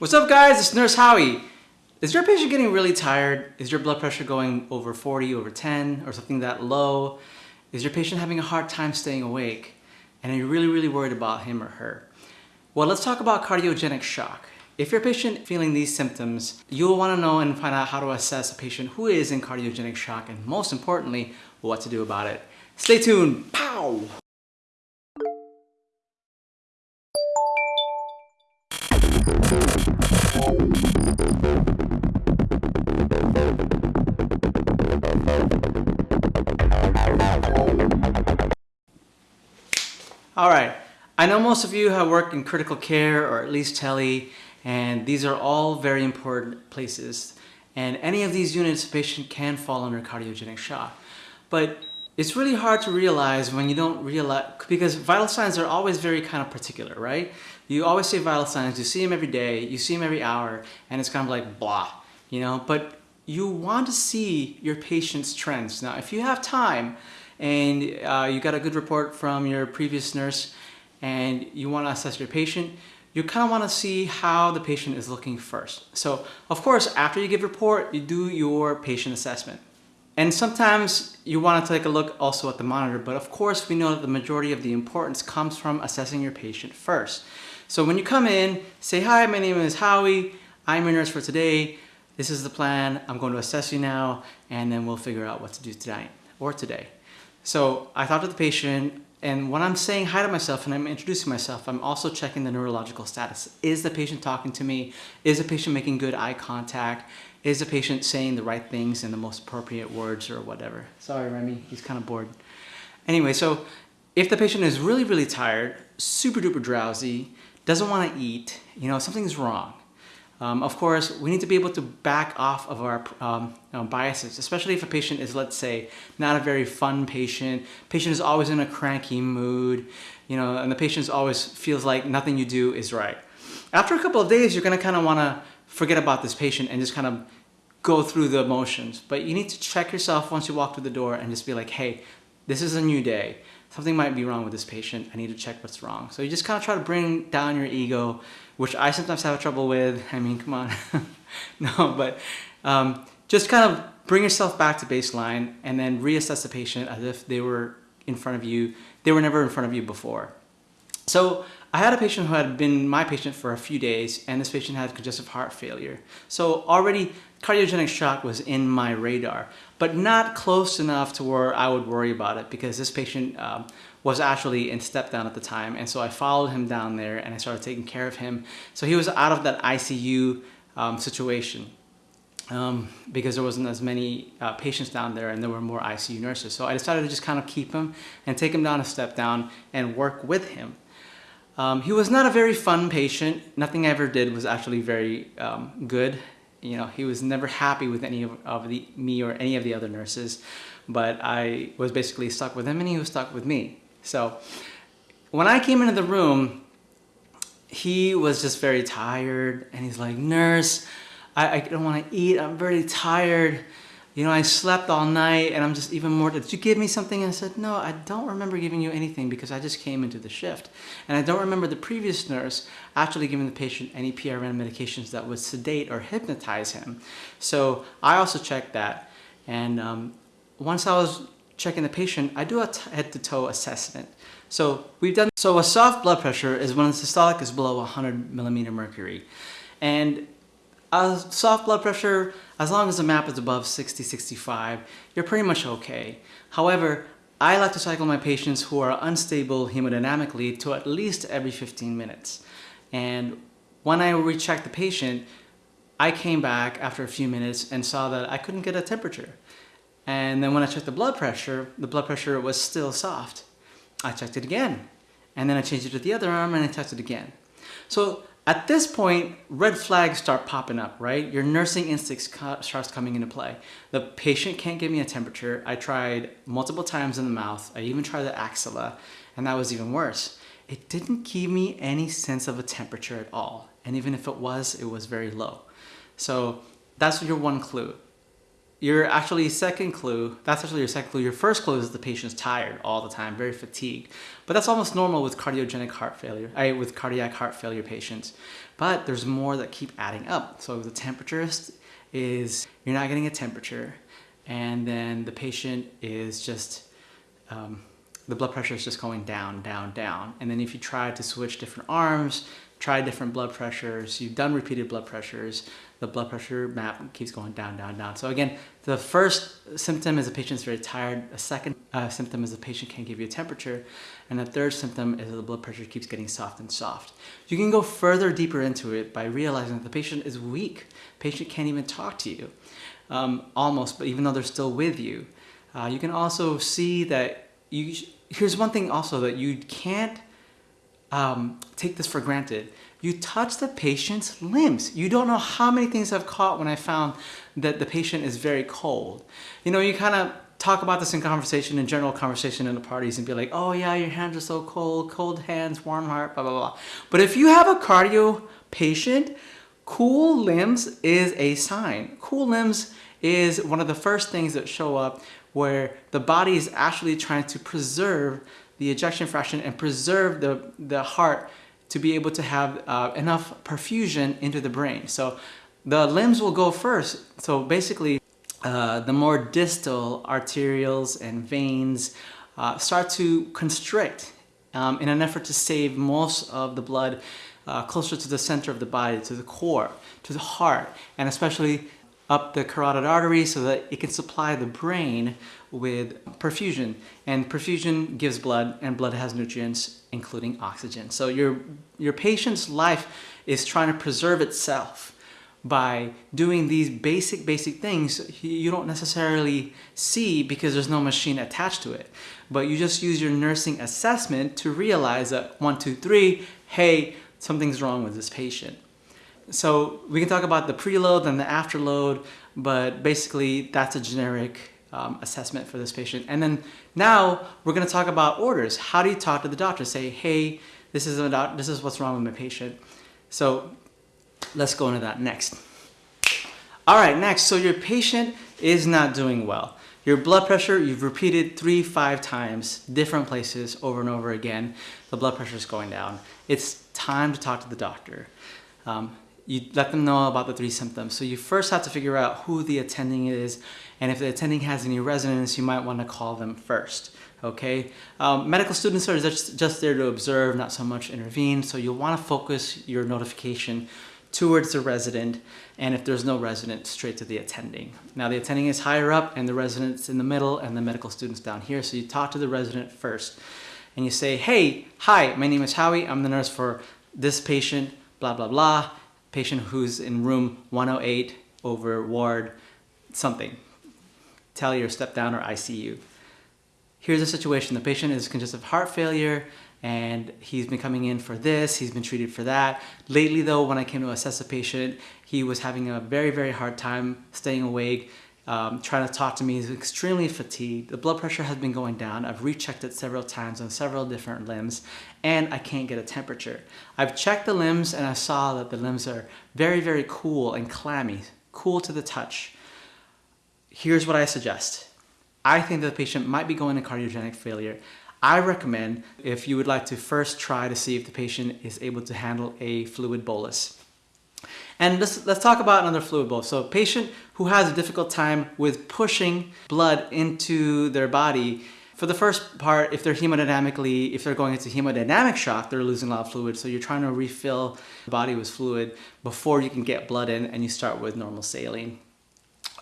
What's up guys, it's Nurse Howie. Is your patient getting really tired? Is your blood pressure going over 40, over 10, or something that low? Is your patient having a hard time staying awake? And are you really, really worried about him or her? Well, let's talk about cardiogenic shock. If your patient feeling these symptoms, you'll want to know and find out how to assess a patient who is in cardiogenic shock and most importantly, what to do about it. Stay tuned. Pow! I know most of you have worked in critical care or at least tele, and these are all very important places. And any of these units, a patient can fall under cardiogenic shock. But it's really hard to realize when you don't realize, because vital signs are always very kind of particular, right? You always say vital signs, you see them every day, you see them every hour, and it's kind of like blah, you know? But you want to see your patient's trends. Now, if you have time, and uh, you got a good report from your previous nurse and you want to assess your patient, you kind of want to see how the patient is looking first. So of course, after you give report, you do your patient assessment. And sometimes you want to take a look also at the monitor, but of course we know that the majority of the importance comes from assessing your patient first. So when you come in, say, hi, my name is Howie. I'm your nurse for today. This is the plan. I'm going to assess you now, and then we'll figure out what to do tonight or today. So I talked to the patient and when I'm saying hi to myself and I'm introducing myself, I'm also checking the neurological status. Is the patient talking to me? Is the patient making good eye contact? Is the patient saying the right things in the most appropriate words or whatever? Sorry, Remy, he's kind of bored. Anyway, so if the patient is really, really tired, super duper drowsy, doesn't want to eat, you know, something's wrong. Um, of course, we need to be able to back off of our um, you know, biases, especially if a patient is, let's say, not a very fun patient. Patient is always in a cranky mood, you know, and the patient always feels like nothing you do is right. After a couple of days, you're going to kind of want to forget about this patient and just kind of go through the emotions. But you need to check yourself once you walk through the door and just be like, hey, this is a new day. Something might be wrong with this patient. I need to check what's wrong. So you just kind of try to bring down your ego which I sometimes have trouble with. I mean, come on. no, but um, just kind of bring yourself back to baseline and then reassess the patient as if they were in front of you. They were never in front of you before. So I had a patient who had been my patient for a few days and this patient had congestive heart failure. So already cardiogenic shock was in my radar, but not close enough to where I would worry about it because this patient um, was actually in step down at the time. And so I followed him down there and I started taking care of him. So he was out of that ICU um, situation. Um, because there wasn't as many uh, patients down there and there were more ICU nurses. So I decided to just kind of keep him and take him down a step down and work with him. Um, he was not a very fun patient. Nothing I ever did was actually very um, good. You know, he was never happy with any of, of the, me or any of the other nurses, but I was basically stuck with him and he was stuck with me. So when I came into the room, he was just very tired and he's like, nurse, I, I don't want to eat. I'm very tired. You know, I slept all night and I'm just even more, did you give me something? And I said, no, I don't remember giving you anything because I just came into the shift. And I don't remember the previous nurse actually giving the patient any PRN medications that would sedate or hypnotize him. So I also checked that. And um, once I was checking the patient, I do a head-to-toe assessment. So we've done, so a soft blood pressure is when the systolic is below 100 millimeter mercury. And a soft blood pressure, as long as the map is above 60, 65, you're pretty much okay. However, I like to cycle my patients who are unstable hemodynamically to at least every 15 minutes. And when I rechecked the patient, I came back after a few minutes and saw that I couldn't get a temperature. And then when I checked the blood pressure, the blood pressure was still soft. I checked it again. And then I changed it to the other arm and I checked it again. So at this point, red flags start popping up, right? Your nursing instincts starts coming into play. The patient can't give me a temperature. I tried multiple times in the mouth. I even tried the axilla, and that was even worse. It didn't give me any sense of a temperature at all. And even if it was, it was very low. So that's your one clue. Your actually second clue, that's actually your second clue. Your first clue is the patient's tired all the time, very fatigued. But that's almost normal with cardiogenic heart failure, I, with cardiac heart failure patients. But there's more that keep adding up. So the temperature is, is you're not getting a temperature, and then the patient is just, um, the blood pressure is just going down, down, down. And then if you try to switch different arms, try different blood pressures, you've done repeated blood pressures, the blood pressure map keeps going down, down, down. So again, the first symptom is the patient's very tired. A second uh, symptom is the patient can't give you a temperature. And the third symptom is the blood pressure keeps getting soft and soft. You can go further deeper into it by realizing that the patient is weak. Patient can't even talk to you, um, almost, but even though they're still with you. Uh, you can also see that you, here's one thing also that you can't um, take this for granted. You touch the patient's limbs. You don't know how many things I've caught when I found that the patient is very cold. You know, you kind of talk about this in conversation, in general conversation in the parties and be like, oh yeah, your hands are so cold, cold hands, warm heart, blah, blah, blah. But if you have a cardio patient, cool limbs is a sign. Cool limbs is one of the first things that show up where the body is actually trying to preserve the ejection fraction and preserve the, the heart to be able to have uh, enough perfusion into the brain. So the limbs will go first. So basically, uh, the more distal arterioles and veins uh, start to constrict um, in an effort to save most of the blood uh, closer to the center of the body, to the core, to the heart, and especially up the carotid artery so that it can supply the brain with perfusion. And perfusion gives blood and blood has nutrients including oxygen. So your, your patient's life is trying to preserve itself by doing these basic, basic things you don't necessarily see because there's no machine attached to it. But you just use your nursing assessment to realize that one, two, three, hey, something's wrong with this patient. So we can talk about the preload and the afterload, but basically that's a generic um, assessment for this patient. And then now we're going to talk about orders. How do you talk to the doctor? Say, hey, this is, a this is what's wrong with my patient. So let's go into that next. All right, next. So your patient is not doing well. Your blood pressure, you've repeated three, five times, different places over and over again. The blood pressure is going down. It's time to talk to the doctor. Um, you let them know about the three symptoms. So you first have to figure out who the attending is, and if the attending has any residents, you might want to call them first. Okay, um, medical students are just, just there to observe, not so much intervene. So you'll want to focus your notification towards the resident, and if there's no resident, straight to the attending. Now the attending is higher up, and the resident's in the middle, and the medical student's down here. So you talk to the resident first, and you say, "Hey, hi, my name is Howie. I'm the nurse for this patient. Blah blah blah." Patient who's in room 108 over ward something, tele or step down or ICU. Here's a situation, the patient is congestive heart failure and he's been coming in for this, he's been treated for that. Lately though, when I came to assess the patient, he was having a very, very hard time staying awake, um, trying to talk to me. He's extremely fatigued. The blood pressure has been going down. I've rechecked it several times on several different limbs and I can't get a temperature. I've checked the limbs and I saw that the limbs are very, very cool and clammy, cool to the touch. Here's what I suggest. I think that the patient might be going to cardiogenic failure. I recommend if you would like to first try to see if the patient is able to handle a fluid bolus. And let's, let's talk about another fluid bolus. So patient who has a difficult time with pushing blood into their body, for the first part, if they're hemodynamically, if they're going into hemodynamic shock, they're losing a lot of fluid. So you're trying to refill the body with fluid before you can get blood in and you start with normal saline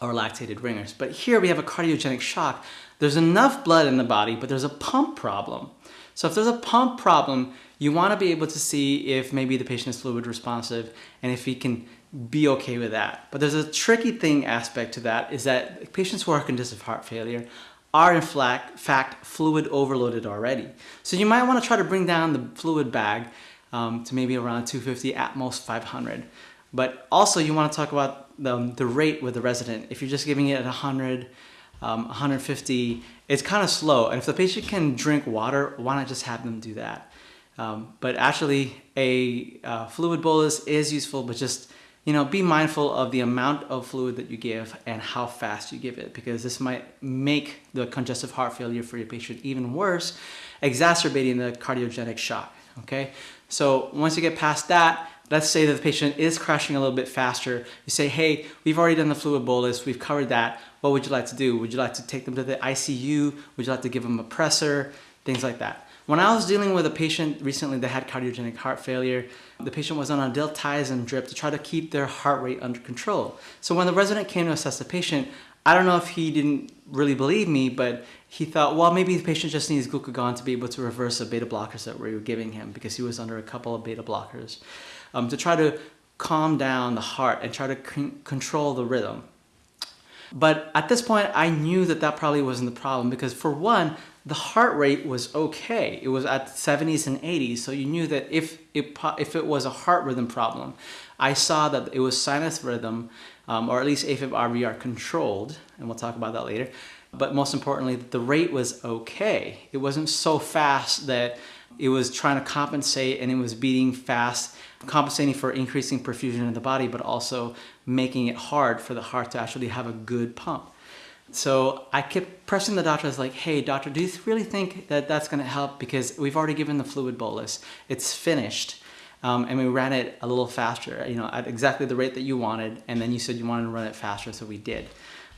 or lactated Ringer's. But here we have a cardiogenic shock. There's enough blood in the body, but there's a pump problem. So if there's a pump problem, you want to be able to see if maybe the patient is fluid responsive and if he can be okay with that. But there's a tricky thing aspect to that is that patients who are congestive heart failure are in fact fluid overloaded already. So you might want to try to bring down the fluid bag um, to maybe around 250 at most 500. But also you want to talk about the, the rate with the resident. If you're just giving it at 100, um, 150, it's kind of slow. And if the patient can drink water, why not just have them do that? Um, but actually, a uh, fluid bolus is useful, but just you know, be mindful of the amount of fluid that you give and how fast you give it because this might make the congestive heart failure for your patient even worse, exacerbating the cardiogenic shock, okay? So once you get past that, let's say that the patient is crashing a little bit faster. You say, hey, we've already done the fluid bolus, we've covered that. What would you like to do? Would you like to take them to the ICU? Would you like to give them a pressor? Things like that. When I was dealing with a patient recently that had cardiogenic heart failure, the patient was on a diltiazem drip to try to keep their heart rate under control. So when the resident came to assess the patient, I don't know if he didn't really believe me, but he thought, well, maybe the patient just needs glucagon to be able to reverse the beta blockers that we were giving him because he was under a couple of beta blockers um, to try to calm down the heart and try to control the rhythm. But at this point, I knew that that probably wasn't the problem because for one, the heart rate was okay. It was at 70s and 80s, so you knew that if it, if it was a heart rhythm problem, I saw that it was sinus rhythm, um, or at least AFib RVR controlled, and we'll talk about that later. But most importantly, the rate was okay. It wasn't so fast that it was trying to compensate and it was beating fast, compensating for increasing perfusion in the body, but also making it hard for the heart to actually have a good pump. So I kept pressing the doctor. I was like, hey, doctor, do you really think that that's going to help? Because we've already given the fluid bolus. It's finished. Um, and we ran it a little faster, you know, at exactly the rate that you wanted. And then you said you wanted to run it faster, so we did.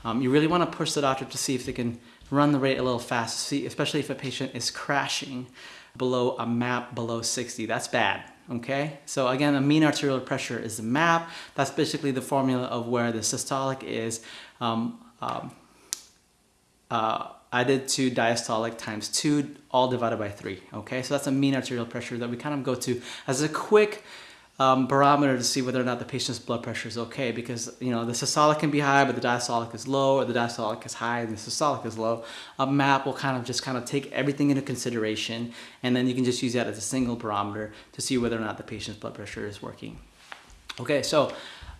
Um, you really want to push the doctor to see if they can run the rate a little faster, see, especially if a patient is crashing below a map below 60. That's bad okay? So again, a mean arterial pressure is the map. That's basically the formula of where the systolic is um, um, uh, added to diastolic times 2, all divided by 3, okay? So that's a mean arterial pressure that we kind of go to as a quick um, barometer to see whether or not the patient's blood pressure is okay because you know the systolic can be high but the diastolic is low or the diastolic is high and the systolic is low. A map will kind of just kind of take everything into consideration and then you can just use that as a single barometer to see whether or not the patient's blood pressure is working. Okay, so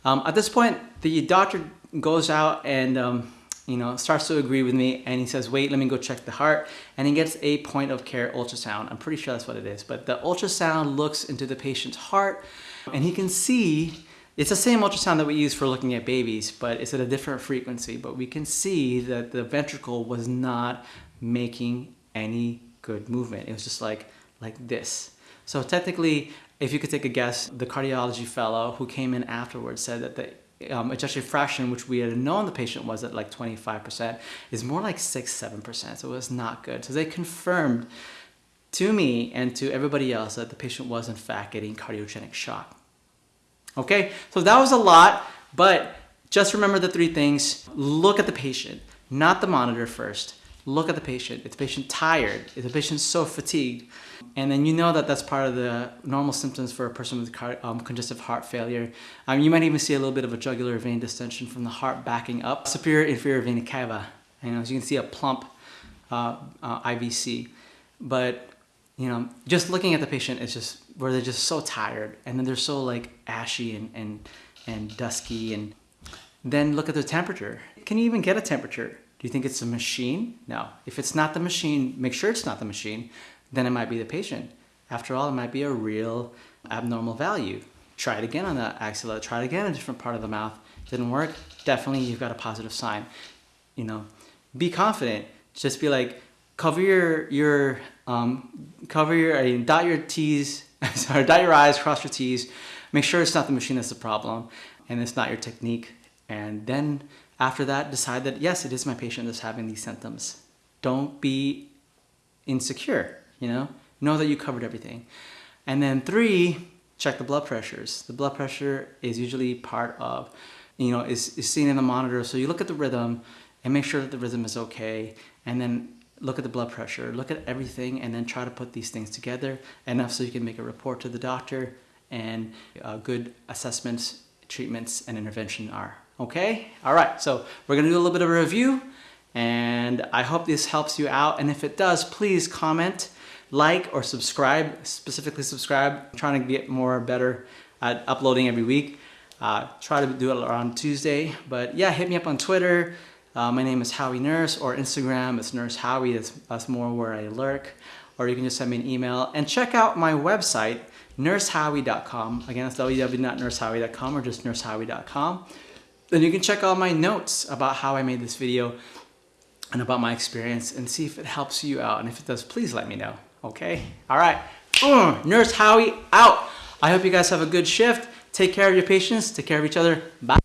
um, at this point the doctor goes out and um, you know, starts to agree with me and he says, wait, let me go check the heart. And he gets a point of care ultrasound. I'm pretty sure that's what it is. But the ultrasound looks into the patient's heart and he can see, it's the same ultrasound that we use for looking at babies, but it's at a different frequency. But we can see that the ventricle was not making any good movement. It was just like, like this. So technically, if you could take a guess, the cardiology fellow who came in afterwards said that the um, ejection fraction, which we had known the patient was at like 25%, is more like 6 7%. So it was not good. So they confirmed to me and to everybody else that the patient was in fact getting cardiogenic shock. Okay, so that was a lot, but just remember the three things. Look at the patient, not the monitor first. Look at the patient. Is the patient tired? Is the patient so fatigued? And then you know that that's part of the normal symptoms for a person with um, congestive heart failure. Um, you might even see a little bit of a jugular vein distension from the heart backing up. Superior inferior vena cava. And as you can see a plump uh, uh, IVC. But, you know, just looking at the patient is just where they're just so tired and then they're so like ashy and, and, and dusky. And then look at the temperature. Can you even get a temperature? Do you think it's a machine? No. If it's not the machine, make sure it's not the machine then it might be the patient. After all, it might be a real abnormal value. Try it again on the axilla, try it again in a different part of the mouth. Didn't work, definitely you've got a positive sign. You know, be confident. Just be like, cover your, your um, cover your, I mean, dot your T's, sorry, dot your I's, cross your T's. Make sure it's not the machine that's the problem and it's not your technique. And then after that, decide that yes, it is my patient that's having these symptoms. Don't be insecure you know? Know that you covered everything. And then three, check the blood pressures. The blood pressure is usually part of, you know, is, is seen in the monitor. So you look at the rhythm and make sure that the rhythm is okay. And then look at the blood pressure, look at everything, and then try to put these things together enough so you can make a report to the doctor and uh, good assessments, treatments, and intervention are. Okay? All right, so we're gonna do a little bit of a review and I hope this helps you out. And if it does, please comment like or subscribe, specifically subscribe. I'm trying to get more better at uploading every week. Uh, try to do it around Tuesday. But yeah, hit me up on Twitter. Uh, my name is Howie Nurse or Instagram. It's Nurse Howie. That's, that's more where I lurk. Or you can just send me an email and check out my website, nursehowie.com. Again, it's www.nursehowie.com or just nursehowie.com. Then you can check out my notes about how I made this video and about my experience and see if it helps you out. And if it does, please let me know. Okay? All right. Uh, Nurse Howie out. I hope you guys have a good shift. Take care of your patients. Take care of each other. Bye.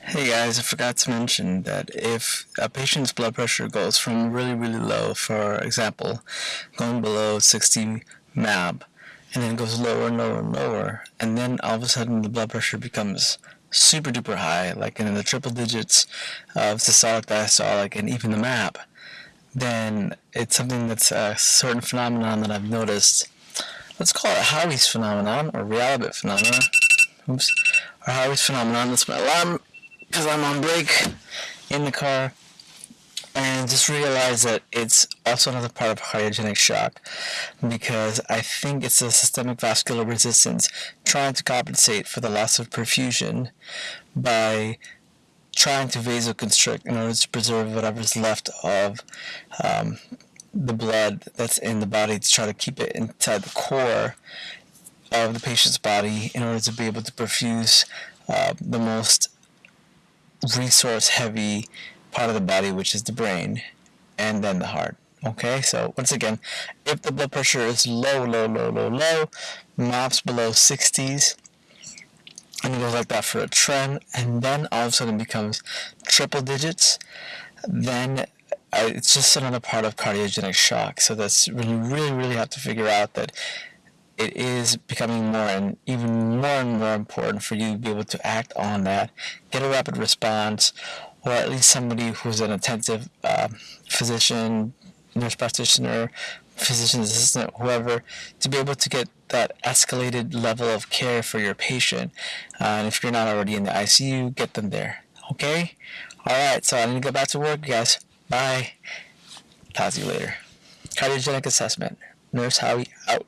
Hey guys, I forgot to mention that if a patient's blood pressure goes from really, really low, for example, going below 60 MAP, and then it goes lower and lower and lower, and then all of a sudden the blood pressure becomes super duper high, like in the triple digits of systolic, diastolic, and even the MAP, then it's something that's a certain phenomenon that I've noticed. Let's call it Howie's phenomenon, or Realabit phenomenon. Oops. Or Howie's phenomenon. That's my alarm because I'm on break in the car and just realize that it's also another part of cardiogenic shock because I think it's a systemic vascular resistance trying to compensate for the loss of perfusion by trying to vasoconstrict in order to preserve whatever's left of um, the blood that's in the body to try to keep it inside the core of the patient's body in order to be able to perfuse uh, the most resource heavy part of the body, which is the brain, and then the heart. Okay, so once again, if the blood pressure is low, low, low, low, low, MAPS below 60s, and it goes like that for a trend, and then all of a sudden becomes triple digits, then uh, it's just another part of cardiogenic shock. So that's really, really, really have to figure out that it is becoming more and even more and more important for you to be able to act on that, get a rapid response, or at least somebody who's an attentive uh, physician, nurse practitioner, physician assistant, whoever, to be able to get that escalated level of care for your patient. Uh, and if you're not already in the ICU, get them there. Okay? Alright, so I need to go back to work, guys. Bye. Talk to you later. Cardiogenic assessment. Nurse Howie out.